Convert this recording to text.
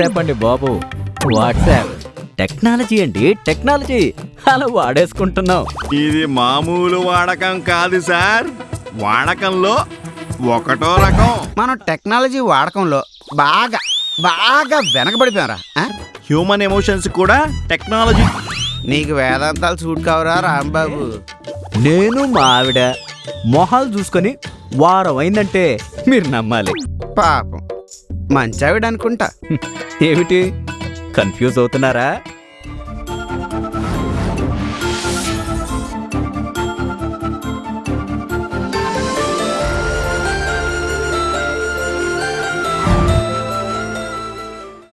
WhatsApp అండి బాబు. WhatsApp technology అండి టెక్నాలజీ అలా వాడేసుకుంటున్నాం. ఇది మామూలు వాడకం కాదు సార్. వాడకంలో ఒకటో రకం. మనం టెక్నాలజీ వాడకంలో బాగా బాగా వెనకబడిపోయారా? హ్యూమన్ ఎమోషన్స్ కూడా టెక్నాలజీ నీకు వేదాంతాలు సూట్ కావరా రాంబాబు. నేను మా ఆవిడ మొహాలు చూసుకొని వారం అయిందంటే మీరు నమ్మాలి. పాపం. మంచావిడ అనుకుంటా ఏమిటి? కన్ఫ్యూజ్ అవుతున్నారా?